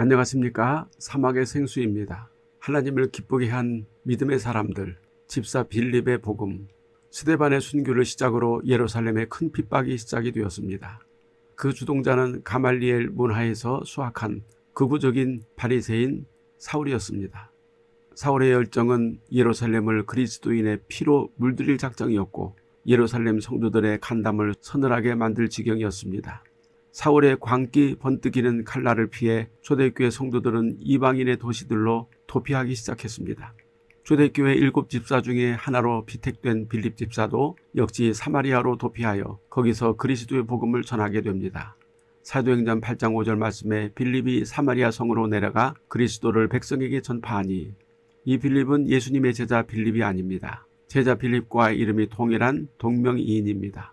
안녕하십니까 사막의 생수입니다. 하나님을 기쁘게 한 믿음의 사람들 집사 빌립의 복음 스데반의 순교를 시작으로 예루살렘에 큰 핍박이 시작이 되었습니다. 그 주동자는 가말리엘 문화에서 수학한 극우적인 바리새인 사울이었습니다. 사울의 열정은 예루살렘을 그리스도인의 피로 물들일 작정이었고 예루살렘 성도들의 간담을 서늘하게 만들 지경이었습니다. 사울의 광기 번뜩이는 칼날을 피해 초대교회 성도들은 이방인의 도시들로 도피하기 시작했습니다. 초대교회 일곱 집사 중에 하나로 피택된 빌립 집사도 역시 사마리아로 도피하여 거기서 그리스도의 복음을 전하게 됩니다. 사도행전 8장 5절 말씀에 빌립이 사마리아 성으로 내려가 그리스도를 백성에게 전파하니 이 빌립은 예수님의 제자 빌립이 아닙니다. 제자 빌립과 이름이 동일한 동명이인입니다.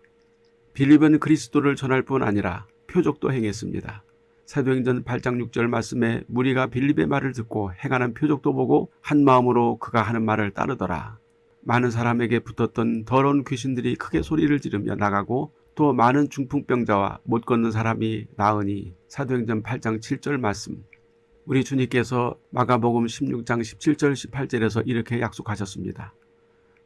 빌립은 그리스도를 전할 뿐 아니라 표적도 행했습니다. 사도행전 8장 6절 말씀에 무리가 빌립의 말을 듣고 행하는 표적도 보고 한 마음으로 그가 하는 말을 따르더라. 많은 사람에게 붙었던 더러운 귀신들이 크게 소리를 지르며 나가고 또 많은 중풍병자와 못 걷는 사람이 나으니 사도행전 8장 7절 말씀 우리 주님께서 마가복음 16장 17절 18절에서 이렇게 약속하셨습니다.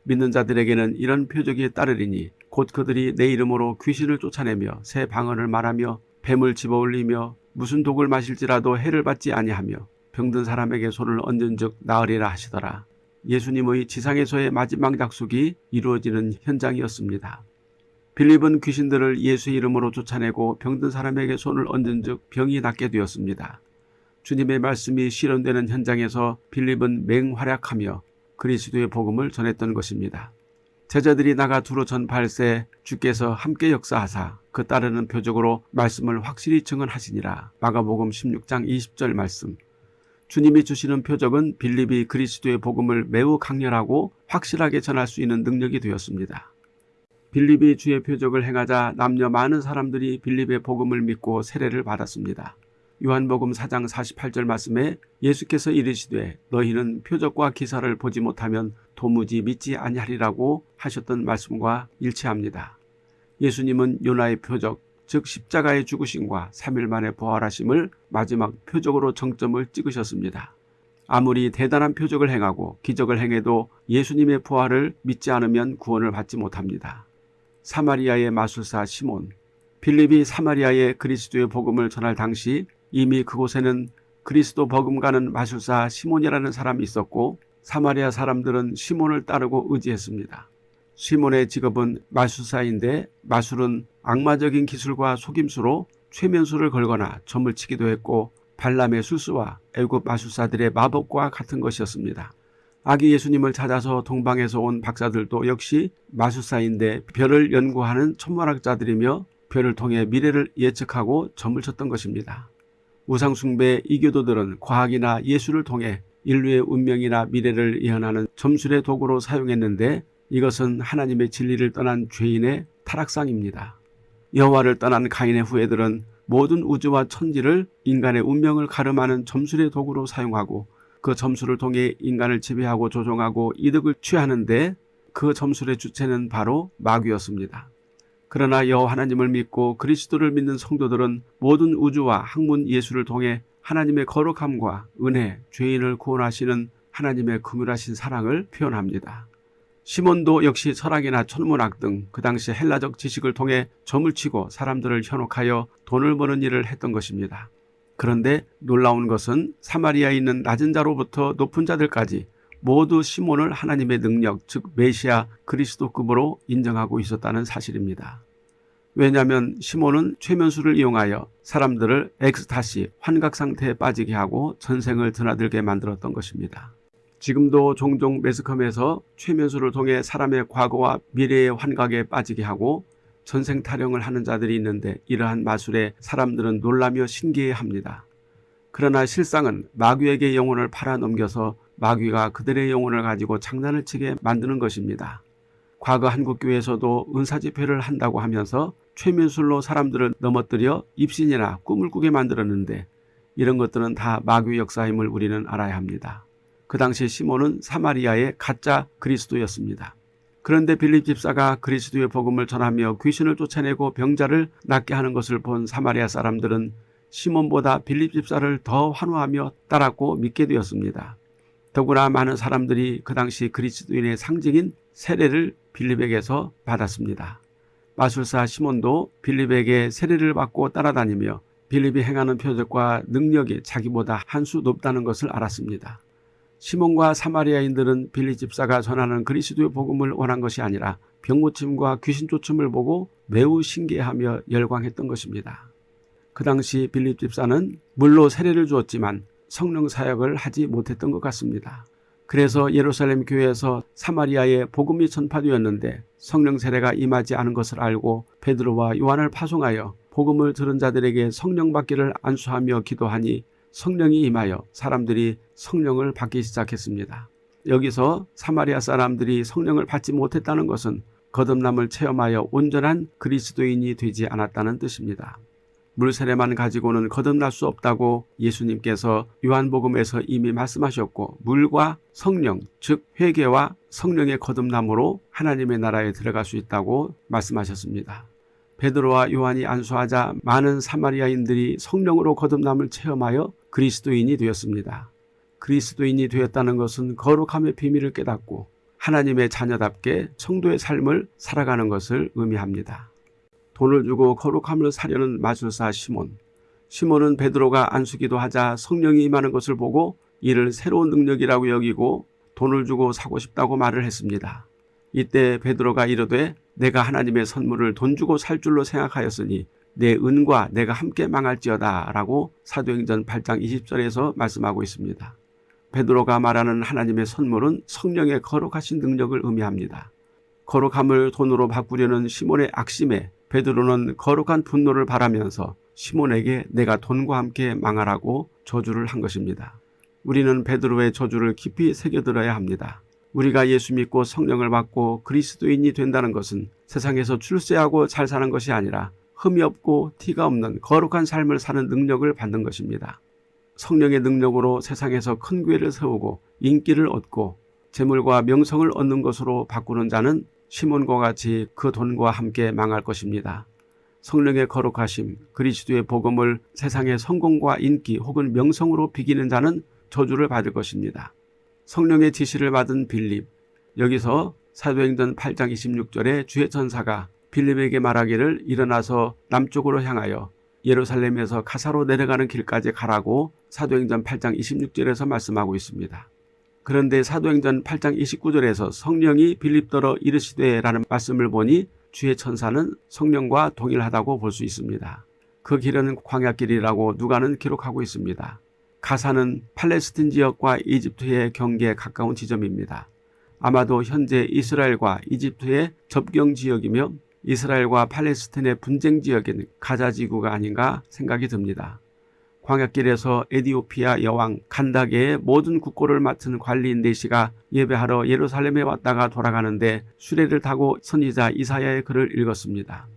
믿는 자들에게는 이런 표적이 따르리니 곧 그들이 내 이름으로 귀신을 쫓아내며 새 방언을 말하며 뱀을 집어올리며 무슨 독을 마실지라도 해를 받지 아니하며 병든 사람에게 손을 얹은 즉 나으리라 하시더라. 예수님의 지상에서의 마지막 약속이 이루어지는 현장이었습니다. 빌립은 귀신들을 예수의 이름으로 쫓아내고 병든 사람에게 손을 얹은 즉 병이 낫게 되었습니다. 주님의 말씀이 실현되는 현장에서 빌립은 맹활약하며 그리스도의 복음을 전했던 것입니다. 제자들이 나가 두루 전팔세 주께서 함께 역사하사 그 따르는 표적으로 말씀을 확실히 증언하시니라. 마가복음 16장 20절 말씀 주님이 주시는 표적은 빌립이 그리스도의 복음을 매우 강렬하고 확실하게 전할 수 있는 능력이 되었습니다. 빌립이 주의 표적을 행하자 남녀 많은 사람들이 빌립의 복음을 믿고 세례를 받았습니다. 요한복음 4장 48절 말씀에 예수께서 이르시되 너희는 표적과 기사를 보지 못하면 도무지 믿지 아니하리라고 하셨던 말씀과 일치합니다. 예수님은 요나의 표적 즉 십자가의 죽으심과 3일 만에 부활하심을 마지막 표적으로 정점을 찍으셨습니다. 아무리 대단한 표적을 행하고 기적을 행해도 예수님의 부활을 믿지 않으면 구원을 받지 못합니다. 사마리아의 마술사 시몬 필립이 사마리아의 그리스도의 복음을 전할 당시 이미 그곳에는 그리스도 버금가는 마술사 시몬이라는 사람이 있었고 사마리아 사람들은 시몬을 따르고 의지했습니다. 시몬의 직업은 마술사인데 마술은 악마적인 기술과 속임수로 최면수를 걸거나 점을 치기도 했고 발람의 술수와 애굽 마술사들의 마법과 같은 것이었습니다. 아기 예수님을 찾아서 동방에서 온 박사들도 역시 마술사인데 별을 연구하는 천문학자들이며 별을 통해 미래를 예측하고 점을 쳤던 것입니다. 우상숭배 이교도들은 과학이나 예술을 통해 인류의 운명이나 미래를 예언하는 점술의 도구로 사용했는데 이것은 하나님의 진리를 떠난 죄인의 타락상입니다. 여호와를 떠난 가인의 후예들은 모든 우주와 천지를 인간의 운명을 가름하는 점술의 도구로 사용하고 그 점술을 통해 인간을 지배하고 조종하고 이득을 취하는데 그 점술의 주체는 바로 마귀였습니다. 그러나 여호와 하나님을 믿고 그리스도를 믿는 성도들은 모든 우주와 학문 예수를 통해 하나님의 거룩함과 은혜, 죄인을 구원하시는 하나님의 긍휼하신 사랑을 표현합니다. 시몬도 역시 철학이나 천문학 등 그 당시 헬라적 지식을 통해 점을 치고 사람들을 현혹하여 돈을 버는 일을 했던 것입니다. 그런데 놀라운 것은 사마리아에 있는 낮은 자로부터 높은 자들까지 모두 시몬을 하나님의 능력 즉 메시아 그리스도급으로 인정하고 있었다는 사실입니다. 왜냐하면 시몬은 최면수를 이용하여 사람들을 엑스타시 환각 상태에 빠지게 하고 전생을 드나들게 만들었던 것입니다. 지금도 종종 매스컴에서 최면수를 통해 사람의 과거와 미래의 환각에 빠지게 하고 전생 타령을 하는 자들이 있는데 이러한 마술에 사람들은 놀라며 신기해합니다. 그러나 실상은 마귀에게 영혼을 팔아넘겨서 마귀가 그들의 영혼을 가지고 장난을 치게 만드는 것입니다. 과거 한국교회에서도 은사집회를 한다고 하면서 최면술로 사람들을 넘어뜨려 입신이나 꿈을 꾸게 만들었는데 이런 것들은 다 마귀 역사임을 우리는 알아야 합니다. 그 당시 시몬은 사마리아의 가짜 그리스도였습니다. 그런데 빌립 집사가 그리스도의 복음을 전하며 귀신을 쫓아내고 병자를 낫게 하는 것을 본 사마리아 사람들은 시몬보다 빌립 집사를 더 환호하며 따랐고 믿게 되었습니다. 더구나 많은 사람들이 그 당시 그리스도인의 상징인 세례를 빌립에게서 받았습니다. 마술사 시몬도 빌립에게 세례를 받고 따라다니며 빌립이 행하는 표적과 능력이 자기보다 한 수 높다는 것을 알았습니다. 시몬과 사마리아인들은 빌립 집사가 전하는 그리스도의 복음을 원한 것이 아니라 병고침과 귀신 쫓음을 보고 매우 신기해하며 열광했던 것입니다. 그 당시 빌립 집사는 물로 세례를 주었지만 성령 사역을 하지 못했던 것 같습니다. 그래서 예루살렘 교회에서 사마리아에 복음이 전파되었는데 성령 세례가 임하지 않은 것을 알고 베드로와 요한을 파송하여 복음을 들은 자들에게 성령 받기를 안수하며 기도하니 성령이 임하여 사람들이 성령을 받기 시작했습니다. 여기서 사마리아 사람들이 성령을 받지 못했다는 것은 거듭남을 체험하여 온전한 그리스도인이 되지 않았다는 뜻입니다. 물세례만 가지고는 거듭날 수 없다고 예수님께서 요한복음에서 이미 말씀하셨고 물과 성령 즉 회개와 성령의 거듭남으로 하나님의 나라에 들어갈 수 있다고 말씀하셨습니다. 베드로와 요한이 안수하자 많은 사마리아인들이 성령으로 거듭남을 체험하여 그리스도인이 되었습니다. 그리스도인이 되었다는 것은 거룩함의 비밀을 깨닫고 하나님의 자녀답게 성도의 삶을 살아가는 것을 의미합니다. 돈을 주고 거룩함을 사려는 마술사 시몬. 시몬은 베드로가 안수기도 하자 성령이 임하는 것을 보고 이를 새로운 능력이라고 여기고 돈을 주고 사고 싶다고 말을 했습니다. 이때 베드로가 이르되 내가 하나님의 선물을 돈 주고 살 줄로 생각하였으니 내 은과 내가 함께 망할지어다 라고 사도행전 8장 20절에서 말씀하고 있습니다. 베드로가 말하는 하나님의 선물은 성령의 거룩하신 능력을 의미합니다. 거룩함을 돈으로 바꾸려는 시몬의 악심에 베드로는 거룩한 분노를 바라면서 시몬에게 내가 돈과 함께 망하라고 저주를 한 것입니다. 우리는 베드로의 저주를 깊이 새겨들어야 합니다. 우리가 예수 믿고 성령을 받고 그리스도인이 된다는 것은 세상에서 출세하고 잘 사는 것이 아니라 흠이 없고 티가 없는 거룩한 삶을 사는 능력을 받는 것입니다. 성령의 능력으로 세상에서 큰 교회를 세우고 인기를 얻고 재물과 명성을 얻는 것으로 바꾸는 자는 시몬과 같이 그 돈과 함께 망할 것입니다. 성령의 거룩하심, 그리스도의 복음을 세상의 성공과 인기 혹은 명성으로 비기는 자는 저주를 받을 것입니다. 성령의 지시를 받은 빌립, 여기서 사도행전 8장 26절에 주의 천사가 빌립에게 말하기를 일어나서 남쪽으로 향하여 예루살렘에서 가사로 내려가는 길까지 가라고 사도행전 8장 26절에서 말씀하고 있습니다. 그런데 사도행전 8장 29절에서 성령이 빌립더러 이르시되 라는 말씀을 보니 주의 천사는 성령과 동일하다고 볼 수 있습니다. 그 길은 광야길이라고 누가는 기록하고 있습니다. 가사는 팔레스틴 지역과 이집트의 경계에 가까운 지점입니다. 아마도 현재 이스라엘과 이집트의 접경 지역이며 이스라엘과 팔레스틴의 분쟁 지역인 가자 지구가 아닌가 생각이 듭니다. 광약길에서 에디오피아 여왕 간다게의 모든 국고를 맡은 관리인 네시가 예배하러 예루살렘에 왔다가 돌아가는데 수레를 타고 선지자 이사야의 글을 읽었습니다.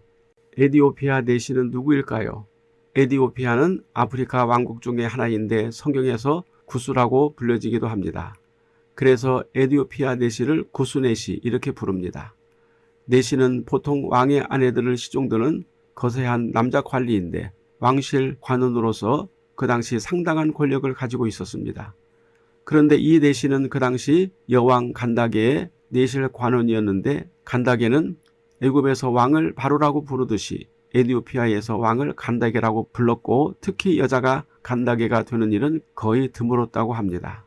에디오피아 네시는 누구일까요? 에디오피아는 아프리카 왕국 중의 하나인데 성경에서 구수라고 불려지기도 합니다. 그래서 에디오피아 네시를 구수네시 이렇게 부릅니다. 내시는 보통 왕의 아내들을 시종드는 거세한 남자 관리인데 왕실 관원으로서 그 당시 상당한 권력을 가지고 있었습니다. 그런데 이 내시는 그 당시 여왕 간다게의 내실 관원이었는데 간다게는 애굽에서 왕을 바로라고 부르듯이 에디오피아에서 왕을 간다게라고 불렀고 특히 여자가 간다게가 되는 일은 거의 드물었다고 합니다.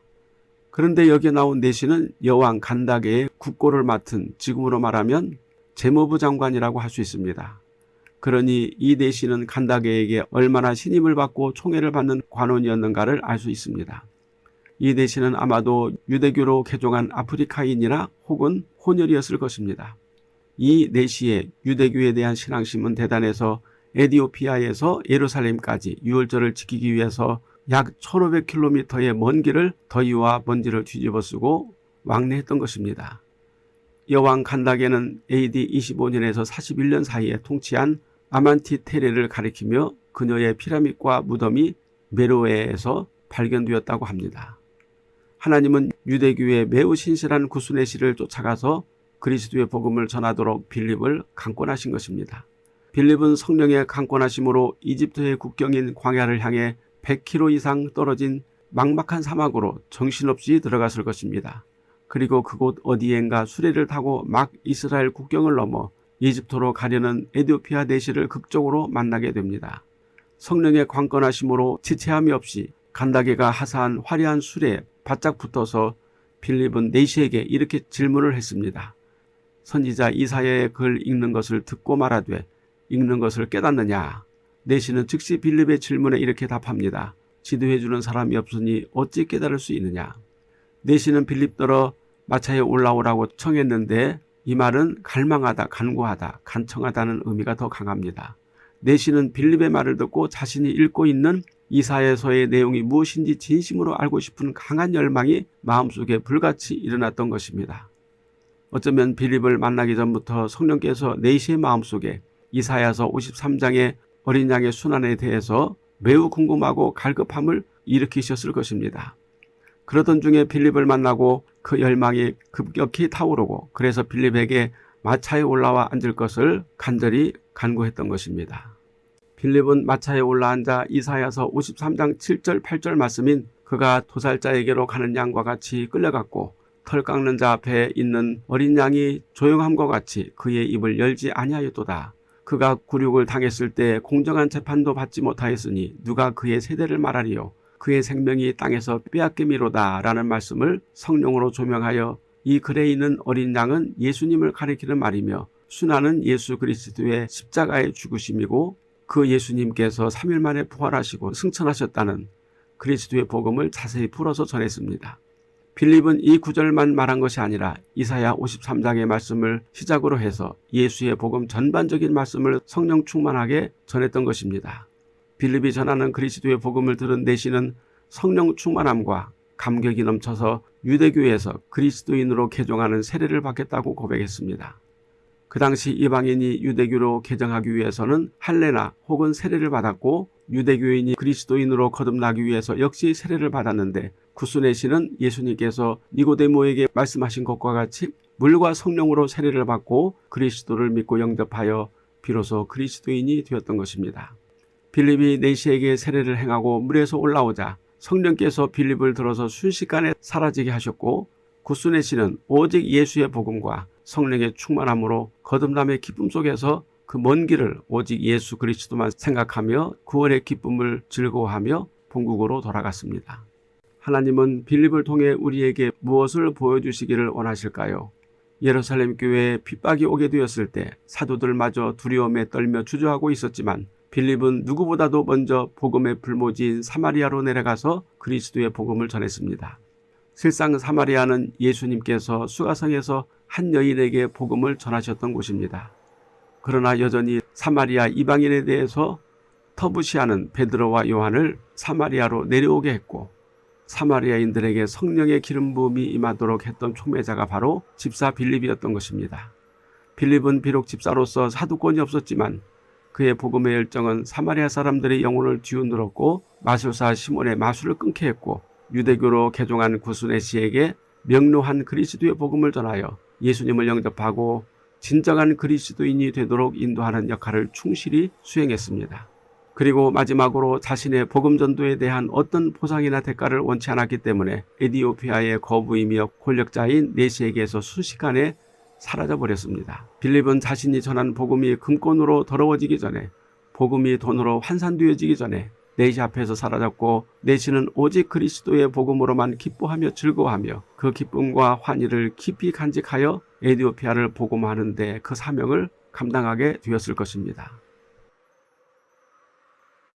그런데 여기에 나온 내시는 여왕 간다게의 국고를 맡은 지금으로 말하면 재무부 장관이라고 할 수 있습니다. 그러니 이 내시는 간다게에게 얼마나 신임을 받고 총애를 받는 관원이었는가를 알 수 있습니다. 이 내시는 아마도 유대교로 개종한 아프리카인이나 혹은 혼혈이었을 것입니다. 이 내시의 유대교에 대한 신앙심은 대단해서 에디오피아에서 예루살렘까지 유월절을 지키기 위해서 약 1500km의 먼 길을 더위와 먼지를 뒤집어 쓰고 왕래했던 것입니다. 여왕 간다게는 AD 25년에서 41년 사이에 통치한 아만티 테레를 가리키며 그녀의 피라밋과 무덤이 메로에에서 발견되었다고 합니다. 하나님은 유대교의 매우 신실한 구순의 씨를 쫓아가서 그리스도의 복음을 전하도록 빌립을 강권하신 것입니다. 빌립은 성령의 강권하심으로 이집트의 국경인 광야를 향해 100km 이상 떨어진 막막한 사막으로 정신없이 들어갔을 것입니다. 그리고 그곳 어디엔가 수레를 타고 막 이스라엘 국경을 넘어 이집트로 가려는 에디오피아 내시를 극적으로 만나게 됩니다. 성령의 관건하심으로 지체함이 없이 간다게가 하사한 화려한 수레에 바짝 붙어서 빌립은 내시에게 이렇게 질문을 했습니다. 선지자 이사야의 글 읽는 것을 듣고 말하되 읽는 것을 깨닫느냐. 내시는 즉시 빌립의 질문에 이렇게 답합니다. 지도해주는 사람이 없으니 어찌 깨달을 수 있느냐. 내시는 빌립더러 마차에 올라오라고 청했는데 이 말은 갈망하다, 간구하다, 간청하다는 의미가 더 강합니다. 내시는 빌립의 말을 듣고 자신이 읽고 있는 이사에서의 내용이 무엇인지 진심으로 알고 싶은 강한 열망이 마음속에 불같이 일어났던 것입니다. 어쩌면 빌립을 만나기 전부터 성령께서 내시의 마음속에 이사야서 53장의 어린 양의 순환에 대해서 매우 궁금하고 갈급함을 일으키셨을 것입니다. 그러던 중에 빌립을 만나고 그 열망이 급격히 타오르고 그래서 빌립에게 마차에 올라와 앉을 것을 간절히 간구했던 것입니다. 빌립은 마차에 올라앉아 이사야서 53장 7절 8절 말씀인 그가 도살자에게로 가는 양과 같이 끌려갔고 털 깎는 자 앞에 있는 어린 양이 조용함과 같이 그의 입을 열지 아니하였도다. 그가 굴욕을 당했을 때 공정한 재판도 받지 못하였으니 누가 그의 세대를 말하리요. 그의 생명이 땅에서 빼앗김이로다 라는 말씀을 성령으로 조명하여 이 글에 있는 어린 양은 예수님을 가리키는 말이며 순환은 예수 그리스도의 십자가의 죽으심이고 그 예수님께서 3일 만에 부활하시고 승천하셨다는 그리스도의 복음을 자세히 풀어서 전했습니다. 빌립은 이 구절만 말한 것이 아니라 이사야 53장의 말씀을 시작으로 해서 예수의 복음 전반적인 말씀을 성령 충만하게 전했던 것입니다. 빌립이 전하는 그리스도의 복음을 들은 내시는 성령 충만함과 감격이 넘쳐서 유대교에서 그리스도인으로 개종하는 세례를 받겠다고 고백했습니다. 그 당시 이방인이 유대교로 개정하기 위해서는 할례나 혹은 세례를 받았고 유대교인이 그리스도인으로 거듭나기 위해서 역시 세례를 받았는데 구순의 시는 예수님께서 니고데모에게 말씀하신 것과 같이 물과 성령으로 세례를 받고 그리스도를 믿고 영접하여 비로소 그리스도인이 되었던 것입니다. 빌립이 내시에게 세례를 행하고 물에서 올라오자 성령께서 빌립을 들어서 순식간에 사라지게 하셨고 구순의 시는 오직 예수의 복음과 성령의 충만함으로 거듭남의 기쁨 속에서 그 먼 길을 오직 예수 그리스도만 생각하며 구원의 기쁨을 즐거워하며 본국으로 돌아갔습니다. 하나님은 빌립을 통해 우리에게 무엇을 보여주시기를 원하실까요? 예루살렘 교회에 핍박이 오게 되었을 때 사도들마저 두려움에 떨며 주저하고 있었지만 빌립은 누구보다도 먼저 복음의 불모지인 사마리아로 내려가서 그리스도의 복음을 전했습니다. 실상 사마리아는 예수님께서 수가성에서 한 여인에게 복음을 전하셨던 곳입니다. 그러나 여전히 사마리아 이방인에 대해서 터부시하는 베드로와 요한을 사마리아로 내려오게 했고 사마리아인들에게 성령의 기름 부음이 임하도록 했던 촉매자가 바로 집사 빌립이었던 것입니다. 빌립은 비록 집사로서 사두권이 없었지만 그의 복음의 열정은 사마리아 사람들의 영혼을 뒤흔들었고 마술사 시몬의 마술을 끊게 했고 유대교로 개종한 구순의 씨에게 명료한 그리스도의 복음을 전하여 예수님을 영접하고 진정한 그리스도인이 되도록 인도하는 역할을 충실히 수행했습니다. 그리고 마지막으로 자신의 복음 전도에 대한 어떤 보상이나 대가를 원치 않았기 때문에 에디오피아의 거부이며 권력자인 네시에게서 순식간에 사라져 버렸습니다. 빌립은 자신이 전한 복음이 금권으로 더러워지기 전에 복음이 돈으로 환산되어지기 전에 내시 앞에서 사라졌고 내시는 오직 그리스도의 복음으로만 기뻐하며 즐거워하며 그 기쁨과 환희를 깊이 간직하여 에디오피아를 복음하는 데 그 사명을 감당하게 되었을 것입니다.